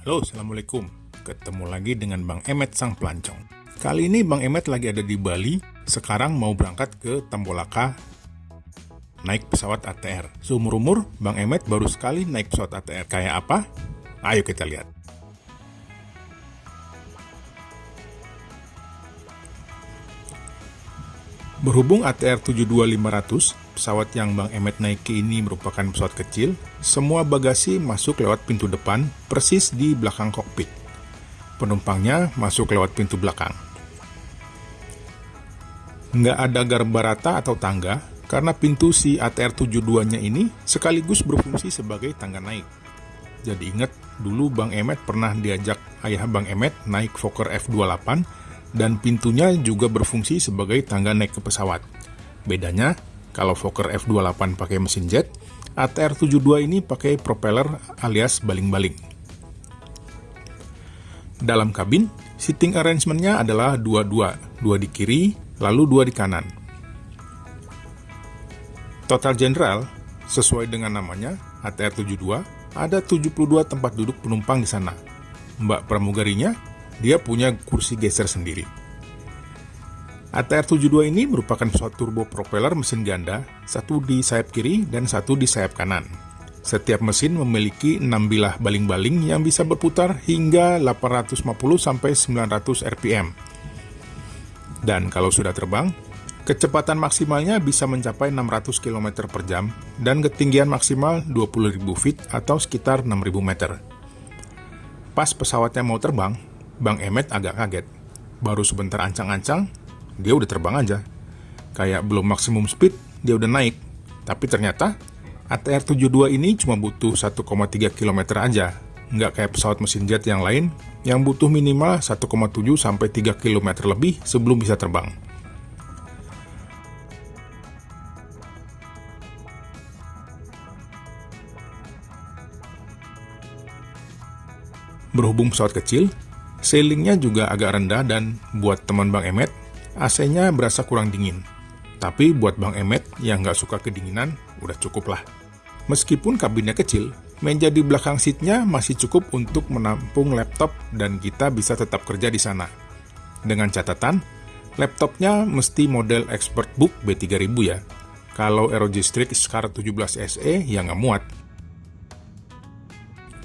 Halo, Assalamualaikum. Ketemu lagi dengan Bang Emet Sang Pelancong. Kali ini Bang Emet lagi ada di Bali, sekarang mau berangkat ke Tambolaka naik pesawat ATR. Seumur-umur, Bang Emet baru sekali naik pesawat ATR. Kayak apa? Ayo kita lihat. Berhubung ATR 72500, pesawat yang Bang Emet naiki ini merupakan pesawat kecil, semua bagasi masuk lewat pintu depan, persis di belakang kokpit. Penumpangnya masuk lewat pintu belakang. Nggak ada garba rata atau tangga, karena pintu si ATR 72-nya ini sekaligus berfungsi sebagai tangga naik. Jadi ingat, dulu Bang Emet pernah diajak ayah Bang Emet naik Fokker F28 dan pintunya juga berfungsi sebagai tangga naik ke pesawat. Bedanya, kalau Fokker F28 pakai mesin jet, ATR-72 ini pakai propeller alias baling-baling. Dalam kabin, seating arrangement-nya adalah dua-dua, dua di kiri, lalu dua di kanan. Total general, sesuai dengan namanya, ATR-72, ada 72 tempat duduk penumpang di sana. Mbak pramugarinya dia punya kursi geser sendiri. ATR-72 ini merupakan pesawat turbo propeller mesin ganda, satu di sayap kiri dan satu di sayap kanan. Setiap mesin memiliki 6 bilah baling-baling yang bisa berputar hingga 850-900 rpm. Dan kalau sudah terbang, kecepatan maksimalnya bisa mencapai 600 km per jam dan ketinggian maksimal 20.000 feet atau sekitar 6.000 meter. Pas pesawatnya mau terbang, Bang Emet agak kaget. Baru sebentar ancang-ancang, dia udah terbang aja. Kayak belum maksimum speed, dia udah naik. Tapi ternyata, ATR-72 ini cuma butuh 1,3 km aja. Nggak kayak pesawat mesin jet yang lain, yang butuh minimal 1,7 sampai 3 km lebih sebelum bisa terbang. Berhubung pesawat kecil, Ceilingnya juga agak rendah dan buat teman Bang Emet, AC-nya berasa kurang dingin. Tapi buat Bang Emet yang nggak suka kedinginan, udah cukup lah. Meskipun kabinnya kecil, meja di belakang seatnya masih cukup untuk menampung laptop dan kita bisa tetap kerja di sana. Dengan catatan, laptopnya mesti model ExpertBook B3000 ya. Kalau ROG Strix Scar 17 SE ya nggak muat.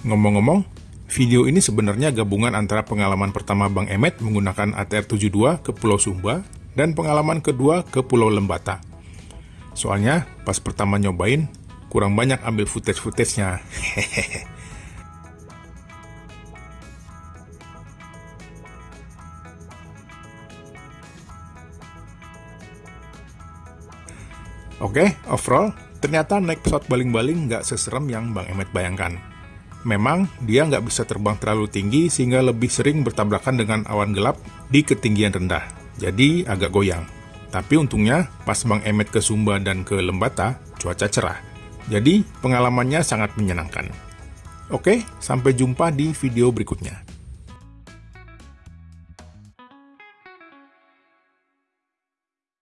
Ngomong-ngomong, Video ini sebenarnya gabungan antara pengalaman pertama Bang Emet menggunakan ATR-72 ke Pulau Sumba dan pengalaman kedua ke Pulau Lembata. Soalnya, pas pertama nyobain, kurang banyak ambil footage-footage-nya. Oke, overall, ternyata naik pesawat baling-baling nggak seserem yang Bang Emet bayangkan. Memang, dia nggak bisa terbang terlalu tinggi sehingga lebih sering bertabrakan dengan awan gelap di ketinggian rendah, jadi agak goyang. Tapi untungnya, pas Bang Emet ke Sumba dan ke Lembata, cuaca cerah. Jadi, pengalamannya sangat menyenangkan. Oke, sampai jumpa di video berikutnya.